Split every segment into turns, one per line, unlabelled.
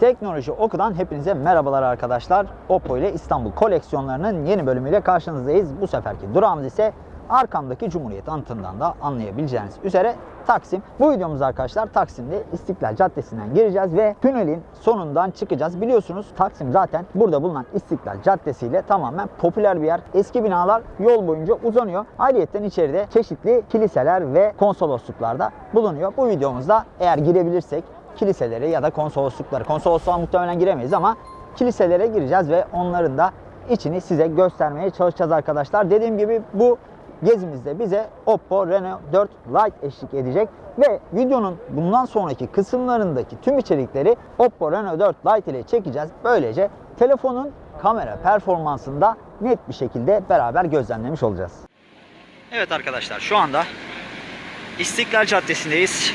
Teknoloji Oku'dan hepinize merhabalar arkadaşlar. Oppo ile İstanbul koleksiyonlarının yeni bölümüyle karşınızdayız. Bu seferki durağımız ise arkamdaki Cumhuriyet anıtından da anlayabileceğiniz üzere Taksim. Bu videomuz arkadaşlar Taksim'de İstiklal Caddesi'nden gireceğiz ve tünelin sonundan çıkacağız. Biliyorsunuz Taksim zaten burada bulunan İstiklal Caddesi ile tamamen popüler bir yer. Eski binalar yol boyunca uzanıyor. Ayrıyeten içeride çeşitli kiliseler ve konsolosluklar da bulunuyor. Bu videomuzda eğer girebilirsek kiliselere ya da konsoloslukları, konsolosluğa muhtemelen giremeyiz ama kiliselere gireceğiz ve onların da içini size göstermeye çalışacağız arkadaşlar. Dediğim gibi bu gezimizde bize Oppo Reno 4 Lite eşlik edecek ve videonun bundan sonraki kısımlarındaki tüm içerikleri Oppo Reno 4 Lite ile çekeceğiz. Böylece telefonun kamera performansını da net bir şekilde beraber gözlemlemiş olacağız. Evet arkadaşlar şu anda İstiklal Caddesi'ndeyiz.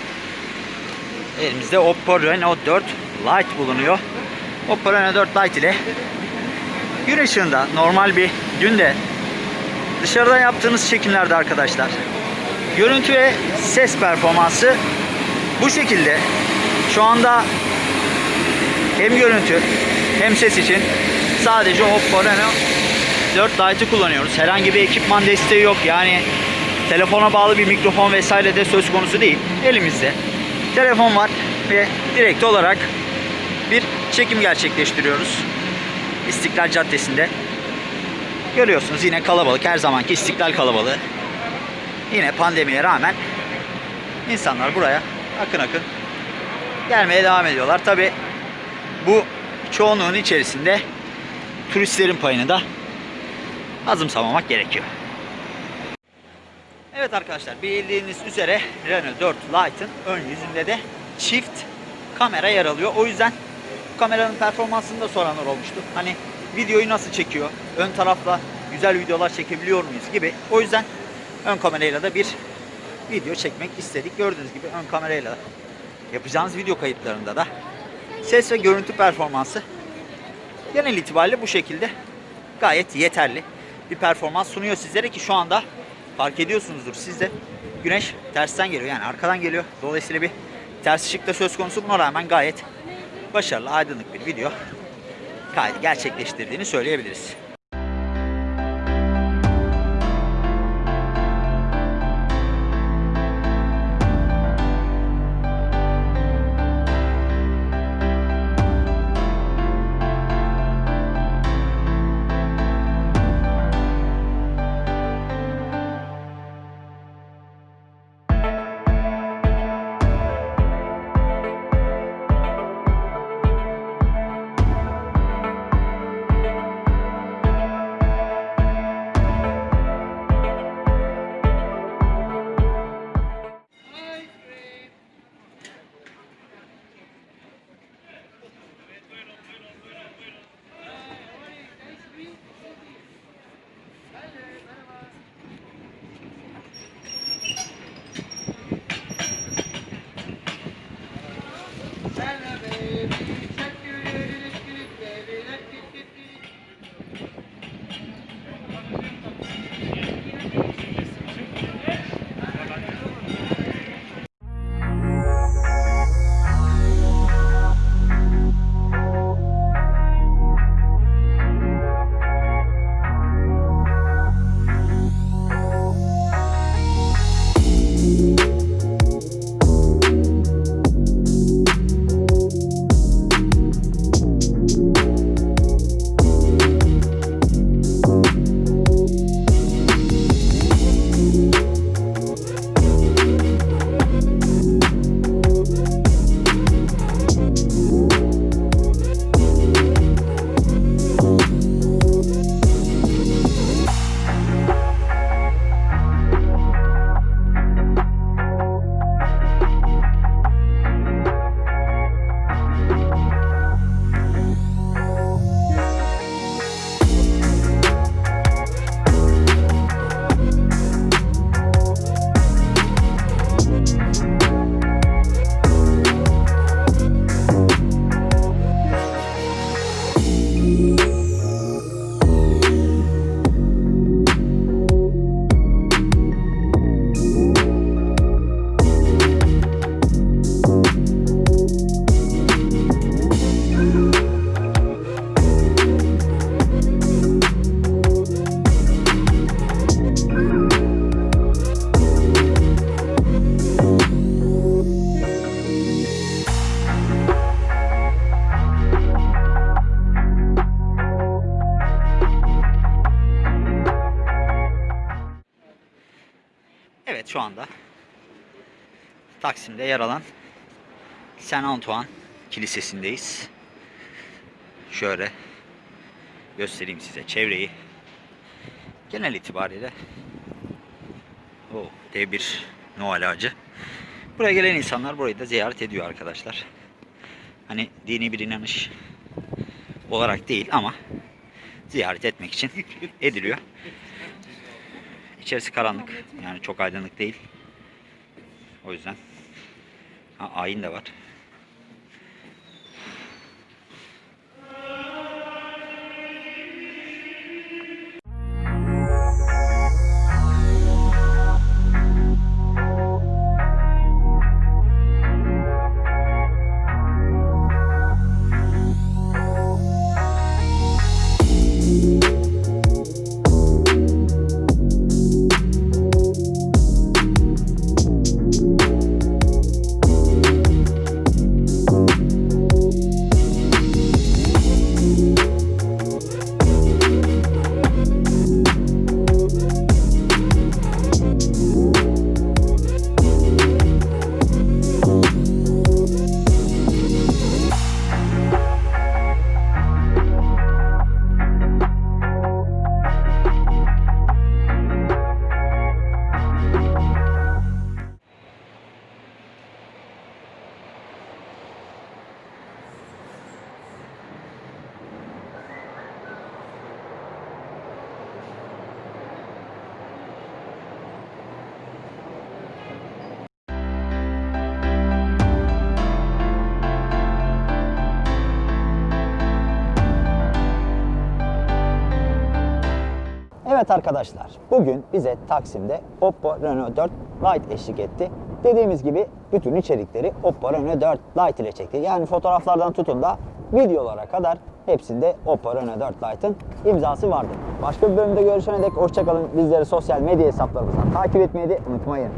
Elimizde Oppo Reno 4 Lite bulunuyor. Oppo Reno 4 Lite ile gün ışığında normal bir günde dışarıdan yaptığınız çekimlerde arkadaşlar görüntü ve ses performansı bu şekilde şu anda hem görüntü hem ses için sadece Oppo Reno 4 Lite'ı kullanıyoruz. Herhangi bir ekipman desteği yok. Yani telefona bağlı bir mikrofon vesaire de söz konusu değil. Elimizde telefon var ve direkt olarak bir çekim gerçekleştiriyoruz. İstiklal Caddesi'nde. Görüyorsunuz yine kalabalık. Her zamanki istiklal kalabalığı. Yine pandemiye rağmen insanlar buraya akın akın gelmeye devam ediyorlar. Tabi bu çoğunluğun içerisinde turistlerin payını da azımsamamak gerekiyor. Evet arkadaşlar bildiğiniz üzere Renault 4 Lite'ın ön yüzünde de çift kamera yer alıyor. O yüzden bu kameranın performansını da soranlar olmuştu. Hani videoyu nasıl çekiyor? Ön tarafla güzel videolar çekebiliyor muyuz gibi. O yüzden ön kamerayla da bir video çekmek istedik. Gördüğünüz gibi ön kamerayla yapacağınız video kayıtlarında da ses ve görüntü performansı genel itibariyle bu şekilde gayet yeterli bir performans sunuyor sizlere ki şu anda fark ediyorsunuzdur siz de güneş tersten geliyor yani arkadan geliyor. Dolayısıyla bir ters ışık da söz konusu buna rağmen gayet başarılı aydınlık bir video kaydı gerçekleştirdiğini söyleyebiliriz. Amen. Şu anda Taksim'de yer alan Saint Antoine Kilisesi'ndeyiz. Şöyle göstereyim size çevreyi. Genel itibariyle o dev bir Noel ağacı. Buraya gelen insanlar burayı da ziyaret ediyor arkadaşlar. Hani dini bir inanış olarak değil ama ziyaret etmek için ediliyor. İçerisi karanlık. Yani çok aydınlık değil. O yüzden. Ha, ayin de var. Evet arkadaşlar, bugün bize Taksim'de Oppo Reno 4 Lite eşlik etti. Dediğimiz gibi bütün içerikleri Oppo Reno 4 Lite ile çekti. Yani fotoğraflardan tutun da videolara kadar hepsinde Oppo Reno 4 Lite'ın imzası vardı. Başka bir bölümde görüşene dek hoşçakalın. Bizleri sosyal medya hesaplarımızdan takip etmeyi de unutmayın.